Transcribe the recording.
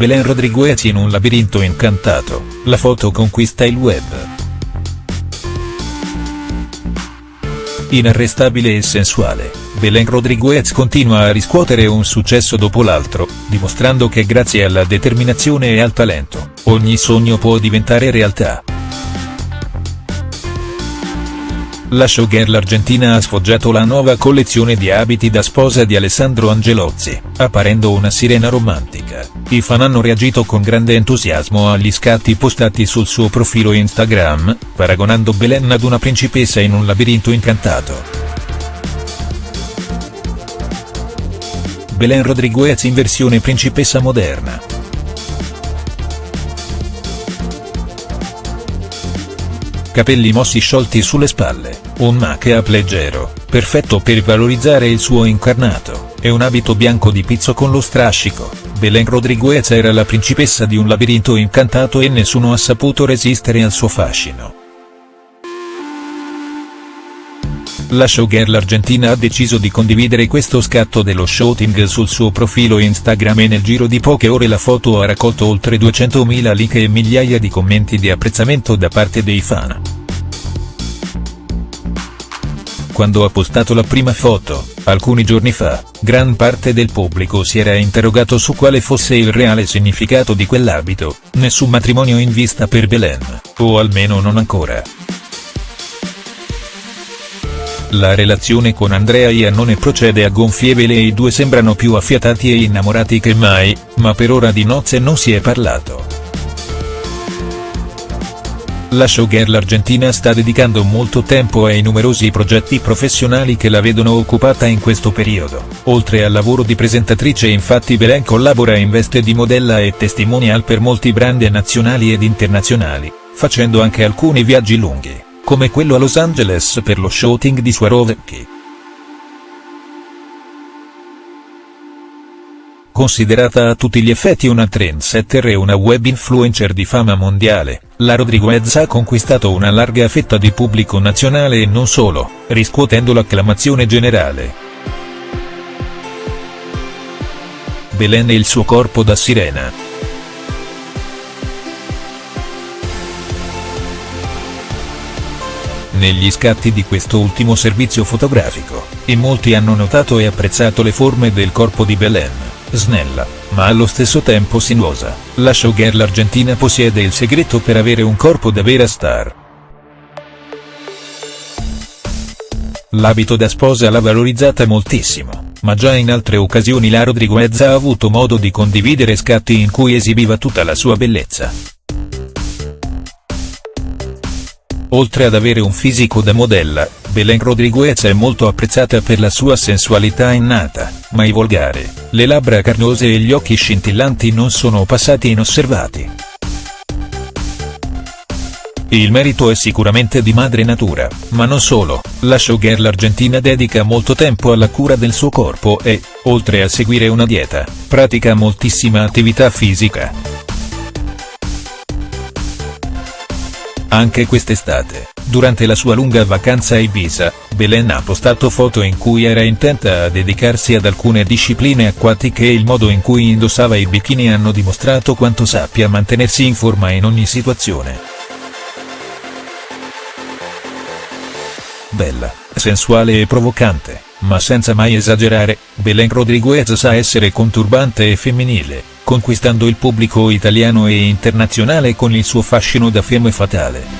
Belen Rodriguez in un labirinto incantato, la foto conquista il web. Inarrestabile e sensuale, Belen Rodriguez continua a riscuotere un successo dopo l'altro, dimostrando che grazie alla determinazione e al talento, ogni sogno può diventare realtà. La showgirl argentina ha sfoggiato la nuova collezione di abiti da sposa di Alessandro Angelozzi, apparendo una sirena romantica. I fan hanno reagito con grande entusiasmo agli scatti postati sul suo profilo Instagram, paragonando Belen ad una principessa in un labirinto incantato. Belen Rodriguez in versione principessa moderna. Capelli mossi sciolti sulle spalle, un make-up leggero, perfetto per valorizzare il suo incarnato, e un abito bianco di pizzo con lo strascico, Belen Rodriguez era la principessa di un labirinto incantato e nessuno ha saputo resistere al suo fascino. La showgirl argentina ha deciso di condividere questo scatto dello shooting sul suo profilo Instagram e nel giro di poche ore la foto ha raccolto oltre 200.000 like e migliaia di commenti di apprezzamento da parte dei fan. Quando ha postato la prima foto, alcuni giorni fa, gran parte del pubblico si era interrogato su quale fosse il reale significato di quell'abito, nessun matrimonio in vista per Belen, o almeno non ancora. La relazione con Andrea Iannone procede a gonfie vele e i due sembrano più affiatati e innamorati che mai, ma per ora di nozze non si è parlato. La showgirl argentina sta dedicando molto tempo ai numerosi progetti professionali che la vedono occupata in questo periodo, oltre al lavoro di presentatrice infatti Belen collabora in veste di modella e testimonial per molti brand nazionali ed internazionali, facendo anche alcuni viaggi lunghi come quello a Los Angeles per lo shooting di Swarovski. Considerata a tutti gli effetti una trendsetter e una web influencer di fama mondiale, la Rodriguez ha conquistato una larga fetta di pubblico nazionale e non solo, riscuotendo l'acclamazione generale. Belen e il suo corpo da sirena. Negli scatti di questo ultimo servizio fotografico, in molti hanno notato e apprezzato le forme del corpo di Belen, snella, ma allo stesso tempo sinuosa, la showgirl argentina possiede il segreto per avere un corpo da vera star. L'abito da sposa l'ha valorizzata moltissimo, ma già in altre occasioni la Rodriguez ha avuto modo di condividere scatti in cui esibiva tutta la sua bellezza. Oltre ad avere un fisico da modella, Belen Rodriguez è molto apprezzata per la sua sensualità innata, mai volgare, le labbra carnose e gli occhi scintillanti non sono passati inosservati. Il merito è sicuramente di madre natura, ma non solo, la showgirl argentina dedica molto tempo alla cura del suo corpo e, oltre a seguire una dieta, pratica moltissima attività fisica. Anche quest'estate, durante la sua lunga vacanza a Ibiza, Belen ha postato foto in cui era intenta a dedicarsi ad alcune discipline acquatiche e il modo in cui indossava i bikini hanno dimostrato quanto sappia mantenersi in forma in ogni situazione. Bella, sensuale e provocante, ma senza mai esagerare, Belen Rodriguez sa essere conturbante e femminile, conquistando il pubblico italiano e internazionale con il suo fascino da femme fatale.